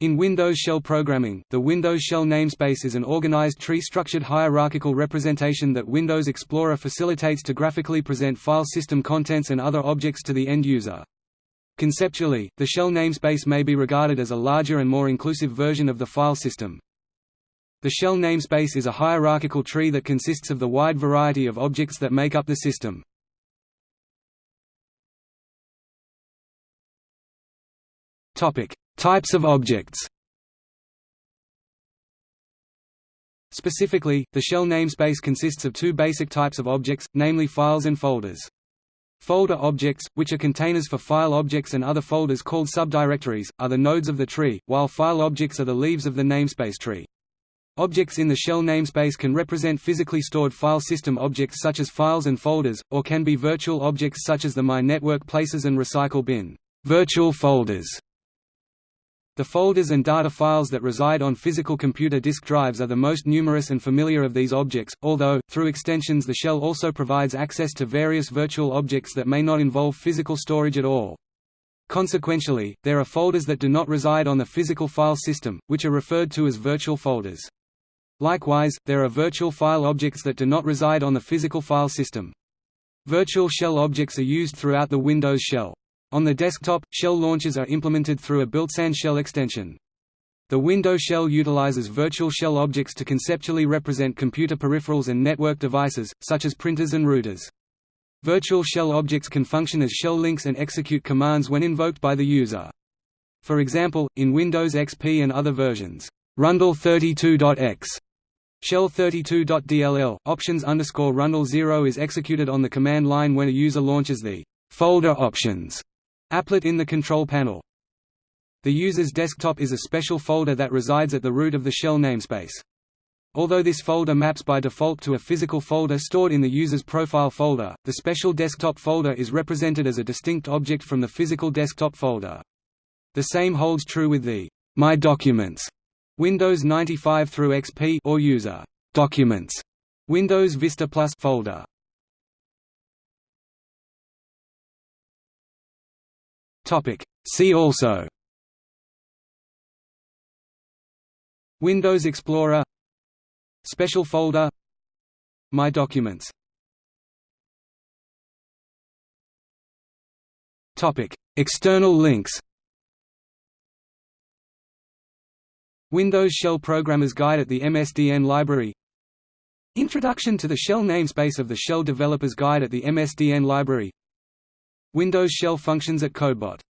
In Windows shell programming, the Windows shell namespace is an organized tree-structured hierarchical representation that Windows Explorer facilitates to graphically present file system contents and other objects to the end user. Conceptually, the shell namespace may be regarded as a larger and more inclusive version of the file system. The shell namespace is a hierarchical tree that consists of the wide variety of objects that make up the system. Topic: Types of objects Specifically, the shell namespace consists of two basic types of objects, namely files and folders. Folder objects, which are containers for file objects and other folders called subdirectories, are the nodes of the tree, while file objects are the leaves of the namespace tree. Objects in the shell namespace can represent physically stored file system objects such as files and folders, or can be virtual objects such as the My Network Places and Recycle Bin virtual folders. The folders and data files that reside on physical computer disk drives are the most numerous and familiar of these objects, although, through extensions the shell also provides access to various virtual objects that may not involve physical storage at all. Consequentially, there are folders that do not reside on the physical file system, which are referred to as virtual folders. Likewise, there are virtual file objects that do not reside on the physical file system. Virtual shell objects are used throughout the Windows shell. On the desktop, shell launchers are implemented through a built-in shell extension. The Windows shell utilizes virtual shell objects to conceptually represent computer peripherals and network devices, such as printers and routers. Virtual shell objects can function as shell links and execute commands when invoked by the user. For example, in Windows XP and other versions, Rundll32.x Shell32.dll, options underscore RunDLL 0 is executed on the command line when a user launches the folder options Applet in the control panel. The user's desktop is a special folder that resides at the root of the shell namespace. Although this folder maps by default to a physical folder stored in the user's profile folder, the special desktop folder is represented as a distinct object from the physical desktop folder. The same holds true with the My Documents Windows 95 through XP or user Documents Windows Vista Plus folder. Topic. See also. Windows Explorer. Special folder. My Documents. Topic. External links. Windows Shell Programmer's Guide at the MSDN Library. Introduction to the Shell namespace of the Shell Developer's Guide at the MSDN Library Windows Shell functions at CodeBot